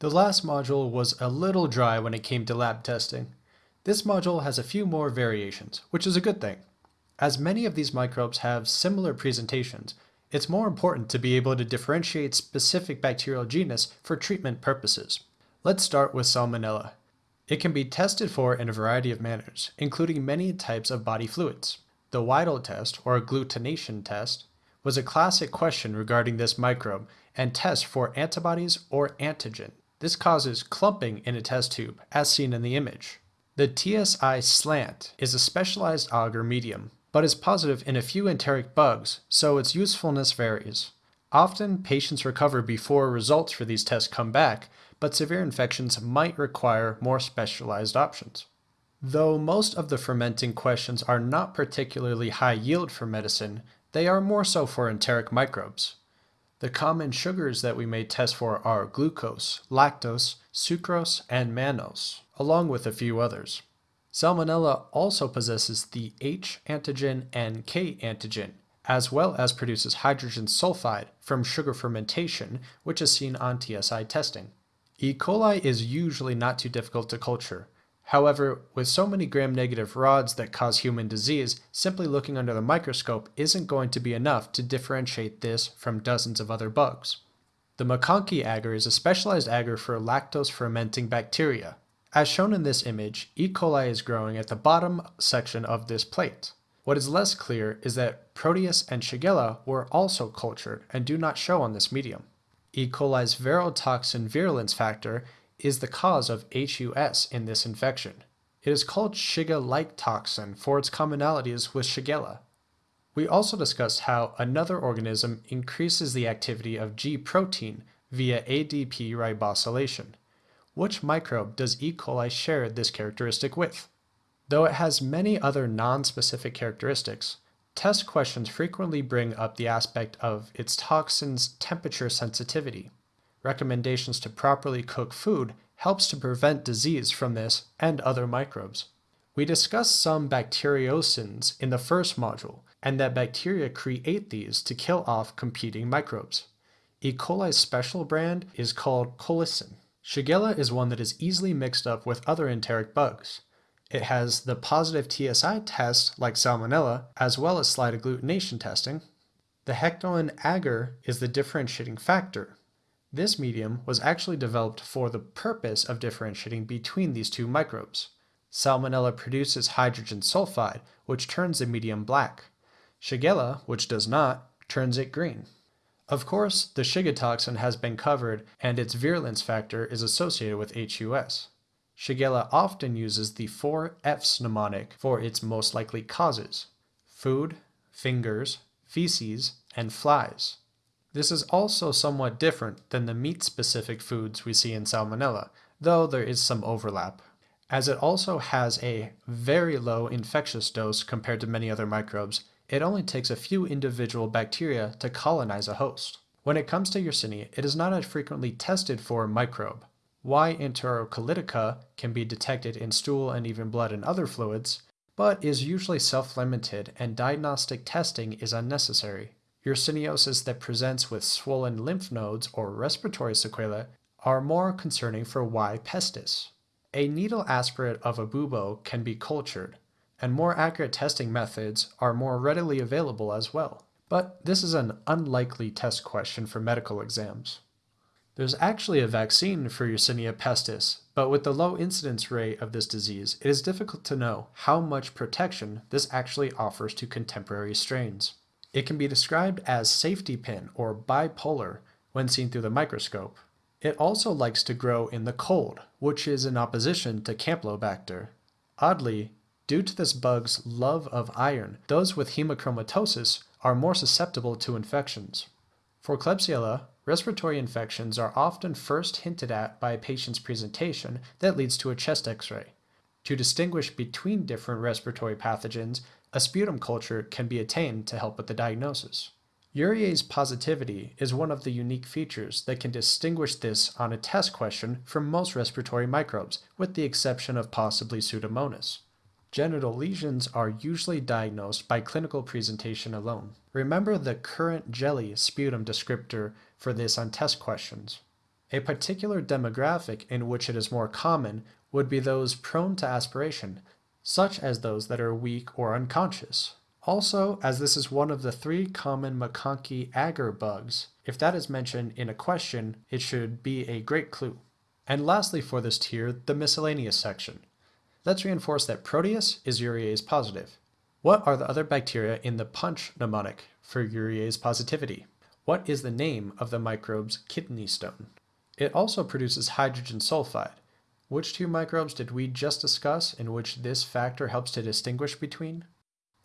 The last module was a little dry when it came to lab testing. This module has a few more variations, which is a good thing. As many of these microbes have similar presentations, it's more important to be able to differentiate specific bacterial genus for treatment purposes. Let's start with Salmonella. It can be tested for in a variety of manners, including many types of body fluids. The Widal test, or agglutination test, was a classic question regarding this microbe and test for antibodies or antigen. This causes clumping in a test tube, as seen in the image. The TSI slant is a specialized agar medium, but is positive in a few enteric bugs, so its usefulness varies. Often, patients recover before results for these tests come back, but severe infections might require more specialized options. Though most of the fermenting questions are not particularly high yield for medicine, they are more so for enteric microbes. The common sugars that we may test for are glucose, lactose, sucrose, and mannose, along with a few others. Salmonella also possesses the H antigen and K antigen, as well as produces hydrogen sulfide from sugar fermentation, which is seen on TSI testing. E. coli is usually not too difficult to culture, However, with so many gram-negative rods that cause human disease, simply looking under the microscope isn't going to be enough to differentiate this from dozens of other bugs. The MacConkey agar is a specialized agar for lactose-fermenting bacteria. As shown in this image, E. coli is growing at the bottom section of this plate. What is less clear is that Proteus and Shigella were also cultured and do not show on this medium. E. coli's verotoxin virulence factor is the cause of HUS in this infection. It is called Shiga-like toxin for its commonalities with Shigella. We also discussed how another organism increases the activity of G protein via ADP ribosylation. Which microbe does E. coli share this characteristic with? Though it has many other non-specific characteristics, test questions frequently bring up the aspect of its toxin's temperature sensitivity recommendations to properly cook food helps to prevent disease from this and other microbes. We discussed some bacteriocins in the first module, and that bacteria create these to kill off competing microbes. E. coli's special brand is called colicin. Shigella is one that is easily mixed up with other enteric bugs. It has the positive TSI test like Salmonella, as well as slide agglutination testing. The Hektoen agar is the differentiating factor, this medium was actually developed for the purpose of differentiating between these two microbes. Salmonella produces hydrogen sulfide, which turns the medium black. Shigella, which does not, turns it green. Of course, the Shiga toxin has been covered and its virulence factor is associated with HUS. Shigella often uses the four F's mnemonic for its most likely causes food, fingers, feces, and flies. This is also somewhat different than the meat-specific foods we see in Salmonella, though there is some overlap, as it also has a very low infectious dose compared to many other microbes. It only takes a few individual bacteria to colonize a host. When it comes to Yersinia, it is not as frequently tested for microbe. Y. enterocolitica can be detected in stool and even blood and other fluids, but is usually self-limited and diagnostic testing is unnecessary. Yersiniosis that presents with swollen lymph nodes or respiratory sequelae are more concerning for Y. pestis. A needle aspirate of a bubo can be cultured, and more accurate testing methods are more readily available as well. But this is an unlikely test question for medical exams. There's actually a vaccine for Yersinia pestis, but with the low incidence rate of this disease, it is difficult to know how much protection this actually offers to contemporary strains. It can be described as safety pin or bipolar when seen through the microscope. It also likes to grow in the cold, which is in opposition to Campylobacter. Oddly, due to this bug's love of iron, those with hemochromatosis are more susceptible to infections. For Klebsiella, respiratory infections are often first hinted at by a patient's presentation that leads to a chest x-ray. To distinguish between different respiratory pathogens, a sputum culture can be attained to help with the diagnosis. Urease positivity is one of the unique features that can distinguish this on a test question from most respiratory microbes, with the exception of possibly Pseudomonas. Genital lesions are usually diagnosed by clinical presentation alone. Remember the currant jelly sputum descriptor for this on test questions. A particular demographic in which it is more common would be those prone to aspiration, such as those that are weak or unconscious. Also, as this is one of the three common MacConkey agar bugs, if that is mentioned in a question, it should be a great clue. And lastly for this tier, the miscellaneous section. Let's reinforce that Proteus is urease positive. What are the other bacteria in the punch mnemonic for urease positivity? What is the name of the microbe's kidney stone? It also produces hydrogen sulfide. Which two microbes did we just discuss in which this factor helps to distinguish between?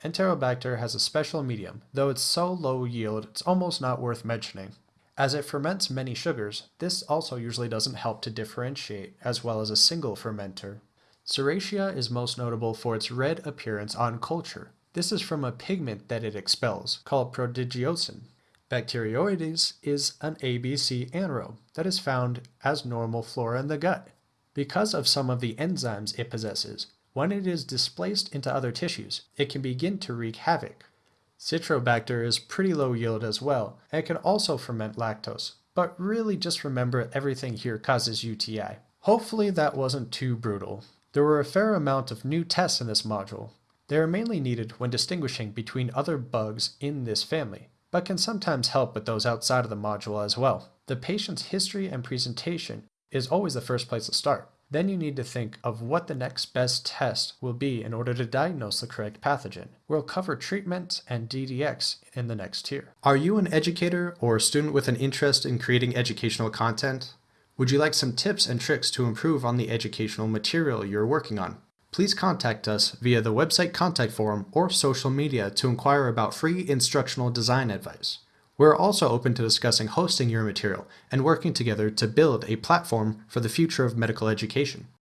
Enterobacter has a special medium, though it's so low yield it's almost not worth mentioning. As it ferments many sugars, this also usually doesn't help to differentiate as well as a single fermenter. Serratia is most notable for its red appearance on culture. This is from a pigment that it expels, called prodigiosin. Bacteroides is an ABC anaerobe that is found as normal flora in the gut. Because of some of the enzymes it possesses, when it is displaced into other tissues, it can begin to wreak havoc. Citrobacter is pretty low yield as well, and can also ferment lactose, but really just remember everything here causes UTI. Hopefully that wasn't too brutal. There were a fair amount of new tests in this module. They are mainly needed when distinguishing between other bugs in this family, but can sometimes help with those outside of the module as well. The patient's history and presentation is always the first place to start. Then you need to think of what the next best test will be in order to diagnose the correct pathogen. We'll cover treatment and DDX in the next tier. Are you an educator or a student with an interest in creating educational content? Would you like some tips and tricks to improve on the educational material you're working on? Please contact us via the website contact form or social media to inquire about free instructional design advice. We're also open to discussing hosting your material and working together to build a platform for the future of medical education.